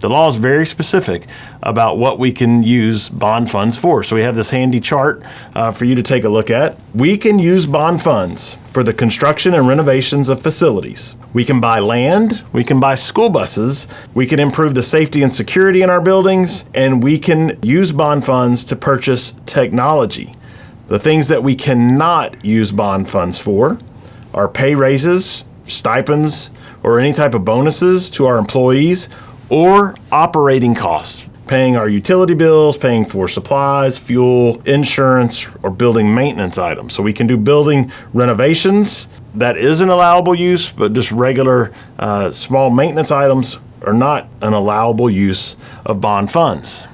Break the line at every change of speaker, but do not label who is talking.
The law is very specific about what we can use bond funds for. So we have this handy chart uh, for you to take a look at. We can use bond funds for the construction and renovations of facilities. We can buy land, we can buy school buses, we can improve the safety and security in our buildings, and we can use bond funds to purchase technology. The things that we cannot use bond funds for are pay raises, stipends, or any type of bonuses to our employees or operating costs, paying our utility bills, paying for supplies, fuel, insurance, or building maintenance items. So we can do building renovations. That is an allowable use, but just regular uh, small maintenance items are not an allowable use of bond funds.